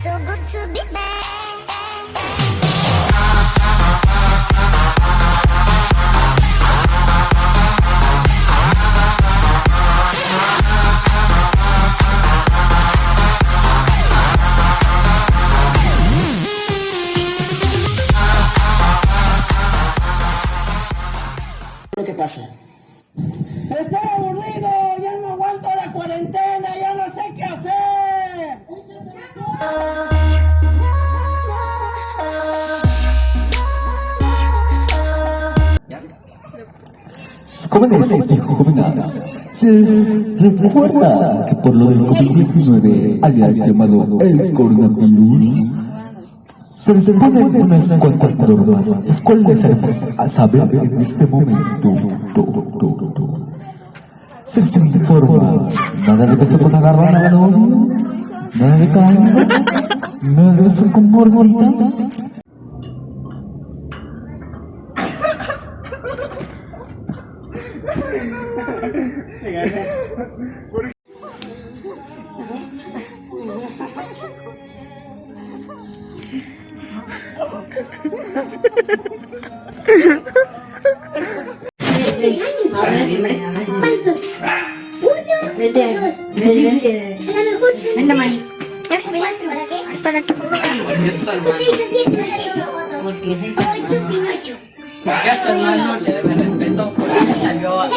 So good to be pasa. Estoy aburrido, ya no aguanto la cuarentena, ya no sé qué hacer. Jóvenes ¿se recuerda que por lo del COVID-19 alias llamado el coronavirus? Se les unas cuantas normas, las cuales haremos a saber en este momento. Se les informa, nada de beso con agarrón a la novia, nada de beso con Mari. ¿Para qué? Porque es Porque a tu hermano le debe respeto porque salió No,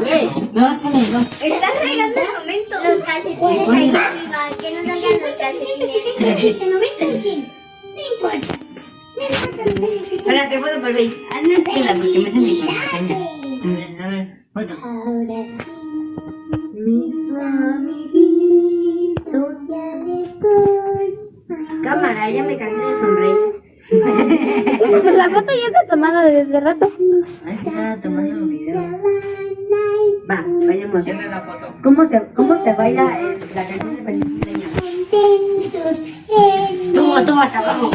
güey. No. Estás regando el momento. Los calcetines ahí arriba. Que no salgan los calcetines. Que no importa. Ahora te puedo volver. Porque me foto. Cámara, ya me cansé de sonreír. Pues la foto ya está tomada desde rato. Ahí está tomando un video. Va, vayamos. La foto. ¿Cómo se, cómo se baila el- la canción de feliz cumpleaños? Tú, tú hasta abajo.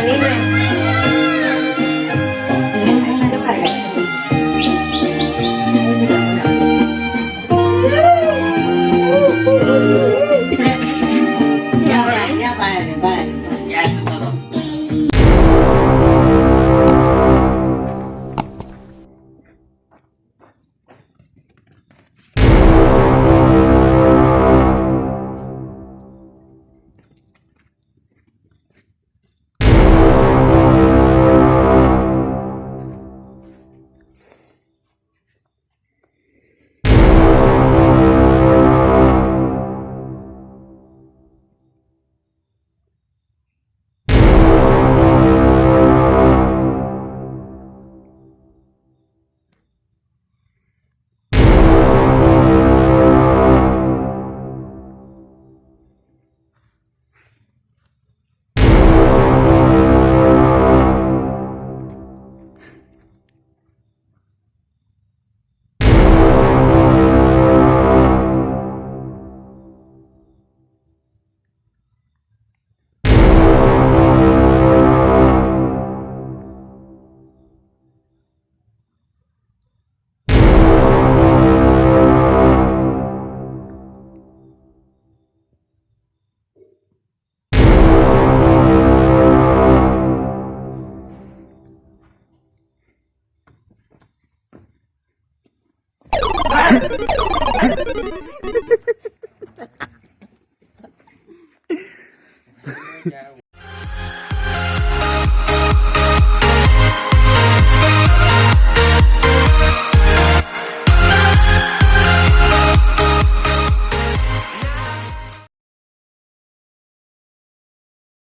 你一 Ya,